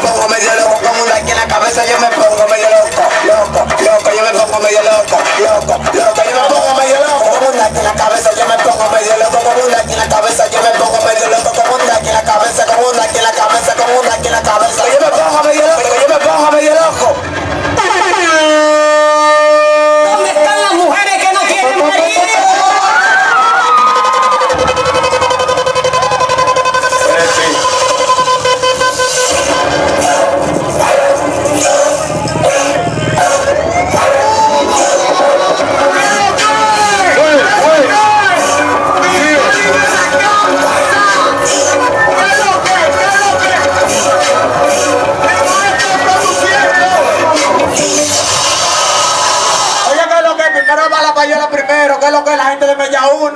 pongo medio loco. Con un like en la cabeza, yo me pongo medio loco. Loco, loco, yo me pongo medio loco. Loco, loco, yo me pongo medio loco. Con un like en la cabeza, yo me pongo medio loco. Con un like en la cabeza, yo me pongo medio loco. Con un like en la cabeza, con un like en la cabeza, ¿qué es lo que es? Primero va la payola primero, ¿qué es lo que es? La gente de Mella 1,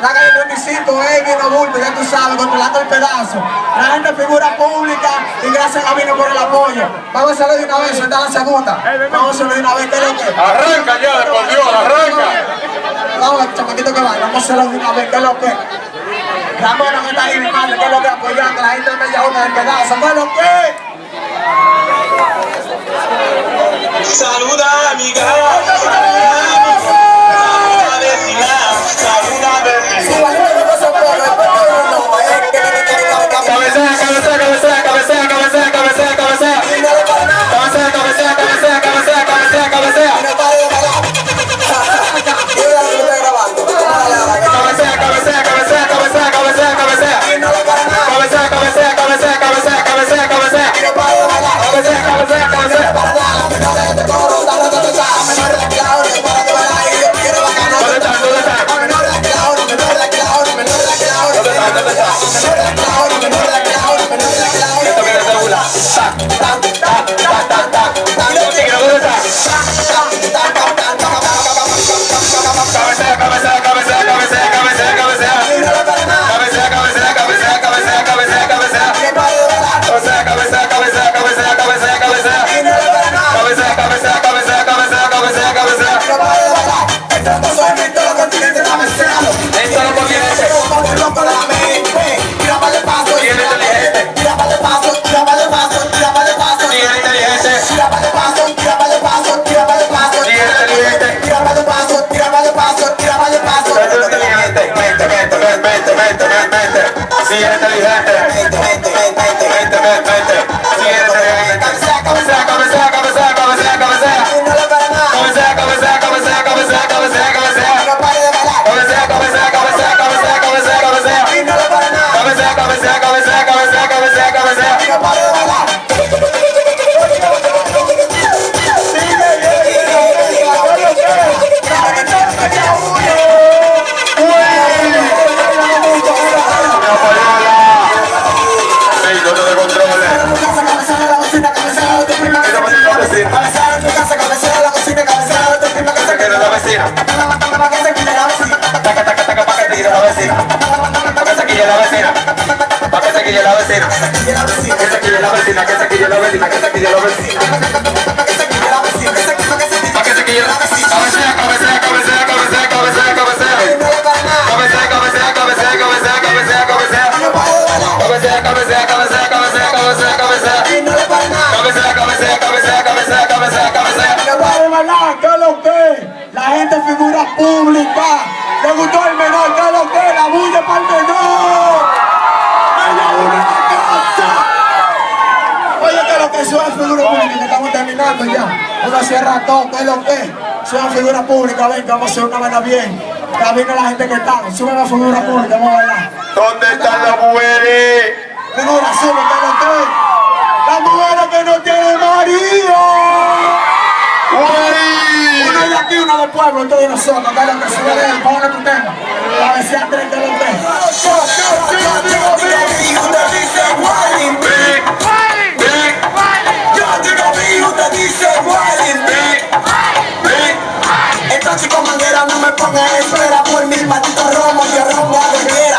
la calle 35, Egui, Bulto, ya tú sabes, controlando el pedazo. La gente figura pública y gracias a Vino por el apoyo. Vamos a hacerlo de una vez, suelta la segunda. Vamos a hacerlo de una vez, ¿qué es lo que es? Arranca ya, por Dios, arranca. Vamos, chamaquito que va, vamos a hacerlo de una vez, ¿qué es lo que es? La mano que está ahí, mi madre, ¿qué es lo que es? Apoyando a la gente de Mella 1 del pedazo, ¿qué es lo que es? Saluda amiga, Yeah. Que quiere la vecina. Taca, taca, taca, pa' que te quiere la vecina. Que se quille la vecina. Que se quille la vecina. Que se quille la vecina, que se quille la vecina, que se quille la vecina. Que se quille la Cabecea, cabecea, cabecea, cabecea, cabecea, cabecea. Cabecea, cabecea, cabecea, cabecea, cabecea, cabecea. Cabecea, cabecea, cabecea, cabecea, cabecea, cabecea. Cabecea, cabecea, cabecea, cabecea, cabecea, cabecea. de verdad, ¿qué es lo que? La gente figura pública. ¿Le gustó el menor? ¿Qué es lo que? La bulla para el menor. Oye, ¿qué es lo que? Soy figura pública, que estamos terminando ya. Uno cierra todo, ¿qué es lo que? Soy figura pública, ven, que vamos a hacer una vaina bien. Ya viene la gente que está, sube la figura pública, vamos a bailar. ¿Dónde están las mujeres? Figura, sube, ¿qué es lo que? La mujer que no tiene marido. Una una del pueblo, de nosotros, que es lo que sube de él, ponle tu tema. La vecina Andrés, que es lo que. Chica manguera no me ponga en espera por mil malditos romos, yo romo a cualquiera.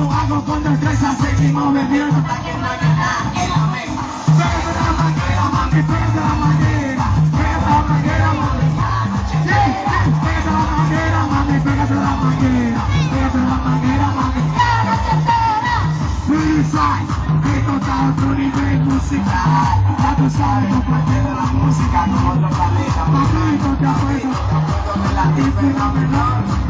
lo hago con destreza. Seguimos bebiendo que no en la mesa. La manguera, mami, pégate la manguera. Pégate la manguera, mami. Sí, pégate la manguera, mami, pégate la manguera. Mami. Freestyle, esto está otro nivel musical. Ya sabes, la música con otro planeta. Papito, te apuesto, fenomenal. Ella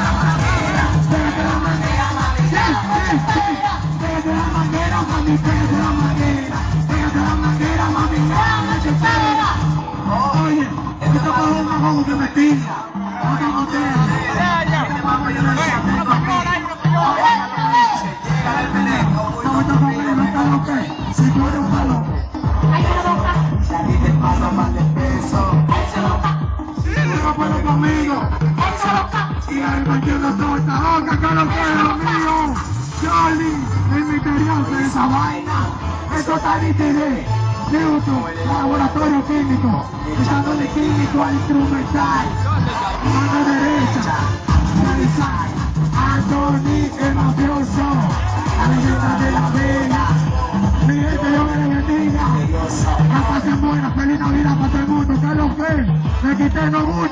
pégate la pégate la mami, la. Oye, que me Y al partido de todo esta boca, que no quiero mío. Charlie esa vaina. Esto está nítido. Newton, laboratorio químico. Echándole químico al instrumental. Mano derecha. Freestyle. Anthony, el mafioso. La leyenda de la vela. Mi gente, Dios me bendiga. La pasen buena, feliz Navidad para todo el mundo. Lo que me quité no gusto,